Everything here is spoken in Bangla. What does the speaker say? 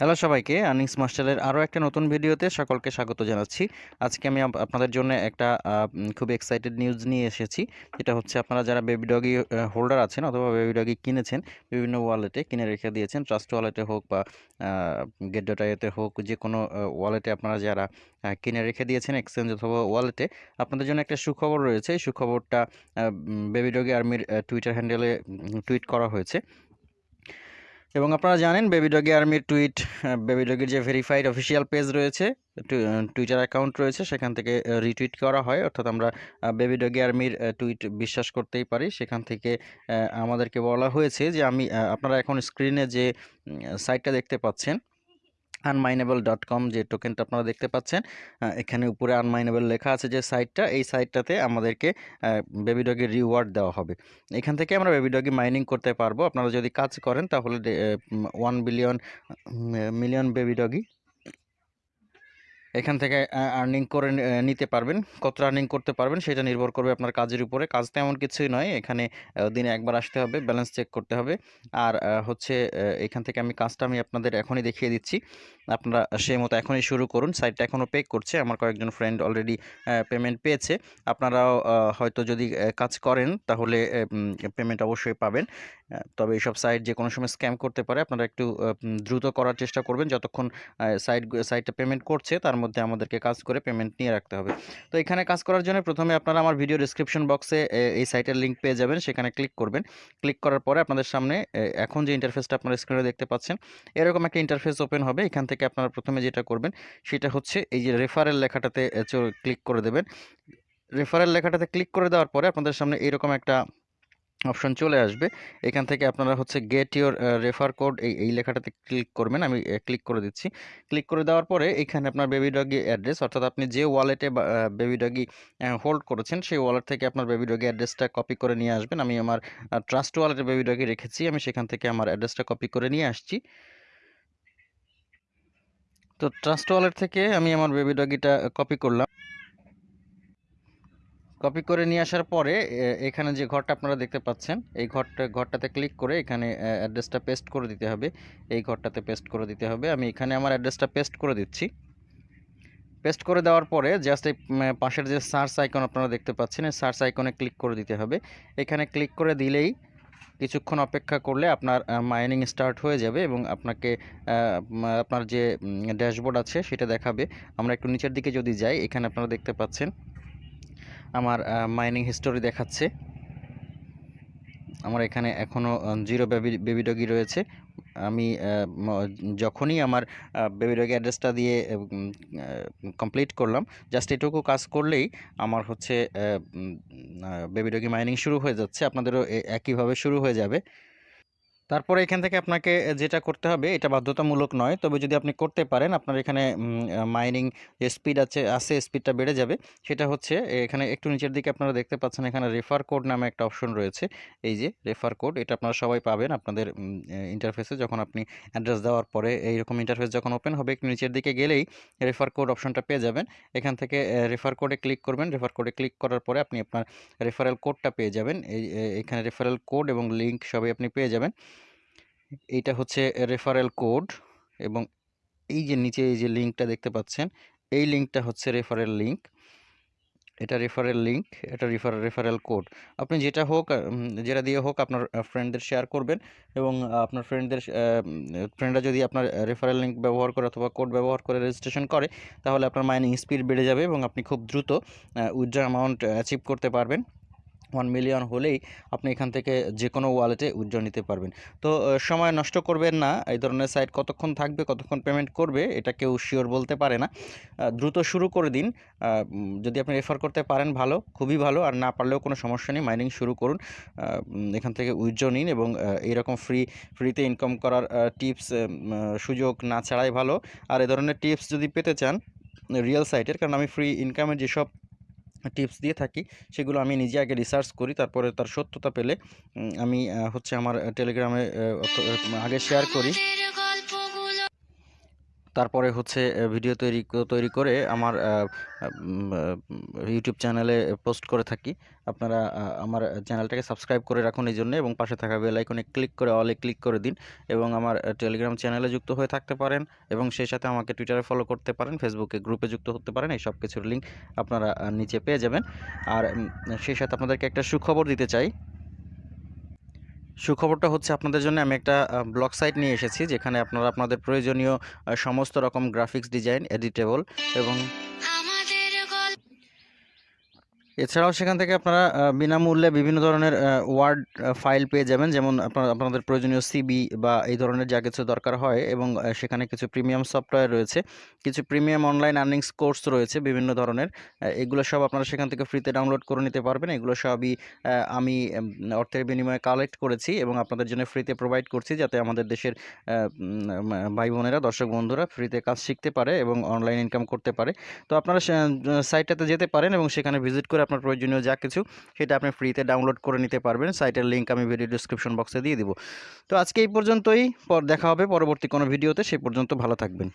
হ্যালো সবাইকে আর্নিংস মাস্টারের আরও একটা নতুন ভিডিওতে সকলকে স্বাগত জানাচ্ছি। আজকে আমি আপ- আপনাদের জন্য একটা খুব এক্সাইটেড নিউজ নিয়ে এসেছি। যেটা হচ্ছে আপনারা যারা বেবি ডগি হোল্ডার আছেন অথবা বেবি ডগি কিনেছেন, বিভিন্ন ওয়ালেটে কিনে রেখে দিয়েছেন। ট্রাস্ট ওয়ালেটে হোক বা গেট ডটাইতে হোক, যে কোনো ওয়ালেটে আপনারা যারা কিনে রেখে দিয়েছেন এক্সচেঞ্জ অথবা ওয়ালেটে আপনাদের জন্য একটা সুখবর রয়েছে। এই সুখবরটা বেবি ডগি আর্মির টুইটার হ্যান্ডেলে টুইট করা হয়েছে। এবং আপনারা জানেন বেবি ডগি আর্মির টুইট বেবি ডগির যে ভেরিফাইড অফিসিয়াল পেজ রয়েছে টুইটার অ্যাকাউন্ট রয়েছে, সেখান থেকে রিটুইট করা হয়। অর্থাৎ আমরা বেবি ডগি আর্মির টুইট বিশ্বাস করতেই পারি। সেখান থেকে আমাদেরকে বলা হয়েছে যে আমি আপনারা এখন স্ক্রিনে যে সাইটটা দেখতে পাচ্ছেন আনমাইনেবল ডট কম যে টোকেনটা আপনারা দেখতে পাচ্ছেন এখানে উপরে আনমাইনেবল লেখা আছে যে সাইটটা এই সাইটটাতে আমাদেরকে বেবি ডগের রিওয়ার্ড দেওয়া হবে। এখান থেকে আমরা বেবি ডগি মাইনিং করতে পারব। আপনারা যদি কাজ করেন তাহলে one billion million baby Doge এখান থেকে আর্নিং করে নিতে পারবেন। কত আর্নিং করতে পারবেন সেটা নির্ভর করবে আপনার কাজের উপরে। কাজ তেমন কিছুই নয়, এখানে দিনে একবার আসতে হবে ব্যালেন্স চেক করতে হবে। আর হচ্ছে এখান থেকে আমি কাজটা আমি আপনাদের এখনই দেখিয়ে দিচ্ছি। আপনারা সেই মতো এখনই শুরু করুন। সাইটটা এখনও পে করছে, আমার কয়েকজন ফ্রেন্ড অলরেডি পেমেন্ট পেয়েছে। আপনারাও হয়তো যদি কাজ করেন তাহলে পেমেন্ট অবশ্যই পাবেন। তবে এইসব সাইট যে কোনো সময় স্ক্যাম করতে পারে, আপনারা একটু দ্রুত করার চেষ্টা করবেন। যতক্ষণ সাইট সাইটটা পেমেন্ট করছে, তার মধ্যে আমাদেরকে কাজ করে পেমেন্ট নিয়ে রাখতে হবে। তো এখানে কাজ করার জন্য প্রথমে আপনারা আমার ভিডিও ডিসক্রিপশন বক্সে এই সাইটের লিঙ্ক পেয়ে যাবেন, সেখানে ক্লিক করবেন। ক্লিক করার পরে আপনাদের সামনে এখন যে ইন্টারফেসটা আপনারা স্ক্রিনে দেখতে পাচ্ছেন, এরকম একটা ইন্টারফেস ওপেন হবে। এখান থেকে আপনারা প্রথমে যেটা করবেন, সেটা হচ্ছে এই যে রেফারেল লেখাটাতে ক্লিক করে দেবেন। রেফারেল লেখাটাতে ক্লিক করে দেওয়ার পরে আপনাদের সামনে এরকম একটা অপশন চলে আসবে। এখান থেকে আপনারা হচ্ছে গেট ইওর রেফার কোড এই এই লেখাটাতে ক্লিক করবেন। আমি ক্লিক করে দিচ্ছি। ক্লিক করে দেওয়ার পরে এখানে আপনার বেবি ডগি অ্যাড্রেস অর্থাৎ আপনি যে ওয়ালেটে বেবি ডগি হোল্ড করেছেন, সেই ওয়ালেট থেকে আপনার বেবি ডগি অ্যাড্রেসটা কপি করে নিয়ে আসবেন। আমি আমার ট্রাস্ট ওয়ালেটে বেবি ডগি রেখেছি। আমি সেখান থেকে আমার অ্যাড্রেসটা কপি করে নিয়ে আসছি। তো ট্রাস্ট ওয়ালেট থেকে আমি আমার বেবি ডগিটা কপি করলাম। কপি করে নিয়ে আসার পরে এখানে যে ঘরটা আপনারা দেখতে পাচ্ছেন, এই ঘরটা, ঘরটাতে ক্লিক করে এখানে অ্যাড্রেসটা পেস্ট করে দিতে হবে। এই ঘরটাতে পেস্ট করে দিতে হবে। আমি এখানে আমার অ্যাড্রেসটা পেস্ট করে দিচ্ছি। পেস্ট করে দেওয়ার পরে জাস্ট এই পাশের যে সার্চ আইকন আপনারা দেখতে পাচ্ছেন, এই সার্চ আইকনে ক্লিক করে দিতে হবে। এখানে ক্লিক করে দিলেই কিছুক্ষণ অপেক্ষা করলে আপনার মাইনিং স্টার্ট হয়ে যাবে এবং আপনাকে আপনার যে ড্যাশবোর্ড আছে সেটা দেখাবে। আমরা একটু নিচের দিকে যদি যাই, এখানে আপনারা দেখতে পাচ্ছেন আমার মাইনিং হিস্টোরি দেখাচ্ছে। আমার এখানে এখনও জিরো বেবি বেবি ডগি রয়েছে। আমি যখনই আমার বেবি ডগি অ্যাড্রেসটা দিয়ে কমপ্লিট করলাম জাস্ট এটুকু কাজ করলেই আমার হচ্ছে বেবি ডগি মাইনিং শুরু হয়ে যাচ্ছে। আপনাদেরও একইভাবে শুরু হয়ে যাবে। তারপরে এখান থেকে আপনাকে যেটা করতে হবে, এটা বাধ্যতামূলক নয়। তবে যদি আপনি করতে পারেন, আপনার এখানে মাইনিং যে স্পিড আছে আছে স্পিডটা বেড়ে যাবে। সেটা হচ্ছে এখানে একটু নিচের দিকে আপনারা দেখতে পাচ্ছেন, এখানে রেফার কোড নামে একটা অপশন রয়েছে। এই যে রেফার কোড এটা আপনারা সবাই পাবেন আপনাদের ইন্টারফেসে যখন আপনি অ্যাড্রেস দেওয়ার পরে, এইরকম ইন্টারফেস যখন ওপেন হবে, একটু নিচের দিকে গেলেই রেফার কোড অপশনটা পেয়ে যাবেন। এখান থেকে রেফার কোডে ক্লিক করবেন। রেফার কোডে ক্লিক করার পরে আপনি আপনার রেফারেল কোডটা পেয়ে যাবেন। এই এখানে রেফারেল কোড এবং লিঙ্ক সবই আপনি পেয়ে যাবেন। এইটা হচ্ছে রেফারেল কোড এবং এই যে নিচে এই যে লিঙ্কটা দেখতে পাচ্ছেন, এই লিঙ্কটা হচ্ছে রেফারেল লিঙ্ক এটা রেফারেল লিঙ্ক এটা রেফার রেফারেল কোড আপনি যেটা হোক যেটা দিয়ে হোক আপনার ফ্রেন্ডদের শেয়ার করবেন এবং আপনার ফ্রেন্ডদের ফ্রেন্ডরা যদি আপনার রেফারেল লিঙ্ক ব্যবহার করে অথবা কোড ব্যবহার করে রেজিস্ট্রেশন করে, তাহলে আপনার মাইনিং স্পিড বেড়ে যাবে এবং আপনি খুব দ্রুত উইথড্র অ্যামাউন্ট অ্যাচিভ করতে পারবেন। ওয়ান মিলিয়ন হলেই আপনি এখান থেকে যে কোনো ওয়ালেটে উইথড্র নিতে পারবেন। তো সময় নষ্ট করবেন না, এই ধরনের সাইট কতক্ষণ থাকবে, কতক্ষণ পেমেন্ট করবে, এটা কেউ শিওর বলতে পারে না। দ্রুত শুরু করে দিন। যদি আপনি রেফার করতে পারেন, ভালো, খুবই ভালো। আর না পারলেও কোনো সমস্যা নেই মাইনিং শুরু করুন। এখান থেকে উইথড্র নিন এবং এইরকম ফ্রি ফ্রিতে ইনকাম করার টিপস সুযোগ না ছাড়াই ভালো। আর এ ধরনের টিপস যদি পেতে চান রিয়েল সাইটের কারণ আমি ফ্রি ইনকামের যেসব টিপস দিয়ে থাকি, সেগুলো আমি নিজে আগে রিসার্চ করি, তারপরে তার সত্যতা পেলে আমি হচ্ছে আমার টেলিগ্রামে আগে শেয়ার করি। তারপরে হচ্ছে ভিডিও তৈরি তৈরি করে আমার ইউটিউব চ্যানেলে পোস্ট করে থাকি। আপনারা আমার চ্যানেলটাকে সাবস্ক্রাইব করে রাখুন এই জন্য এবং পাশে থাকা বেল আইকনে ক্লিক করে অলে ক্লিক করে দিন এবং আমার টেলিগ্রাম চ্যানেলে যুক্ত হয়ে থাকতে পারেন এবং সেই সাথে আমাকে টুইটারে ফলো করতে পারেন ফেসবুকে গ্রুপে যুক্ত হতে পারেন, এই সব কিছুর লিঙ্ক আপনারা নিচে পেয়ে যাবেন। আর সেই সাথে আপনাদেরকে একটা সুখবর দিতে চাই। সুখবরটা হচ্ছে আপনাদের জন্য আমি একটা ব্লগ সাইট নিয়ে এসেছি যেখানে আপনারা আপনাদের প্রয়োজনীয় সমস্ত রকম গ্রাফিক্স ডিজাইন এডিটেবল এবং এছাড়াও সেখান থেকে আপনারা বিনামূল্যে বিভিন্ন ধরনের ওয়ার্ড ফাইল পেয়ে যাবেন। যেমন আপনাদের প্রয়োজনীয় সিবি বা এই ধরনের যা কিছু দরকার হয় এবং সেখানে কিছু প্রিমিয়াম সফটওয়্যার রয়েছে, কিছু প্রিমিয়াম অনলাইন আর্নিংস কোর্স রয়েছে বিভিন্ন ধরনের এগুলো সব আপনারা সেখান থেকে ফ্রিতে ডাউনলোড করে নিতে পারবেন। এগুলো সবই আমি অর্থের বিনিময়ে কালেক্ট করেছি এবং আপনাদের জন্য ফ্রিতে প্রোভাইড করছি যাতে আমাদের দেশের ভাই বোনেরা, দর্শক বন্ধুরা ফ্রিতে কাজ শিখতে পারে এবং অনলাইন ইনকাম করতে পারে। তো আপনারা সাইটটাতে যেতে পারেন এবং সেখানে ভিজিট করে আপনার প্রয়োজনীয় যা কিছু, সেটা আপনি ফ্রিতে ডাউনলোড করে নিতে পারবেন। সাইটের লিঙ্ক আমি ভিডিও ডিসক্রিপশন বক্সে দিয়ে দিব। তো আজকে এই পর্যন্তই। পর দেখা হবে পরবর্তী কোনো ভিডিওতে সেই পর্যন্ত ভালো থাকবেন।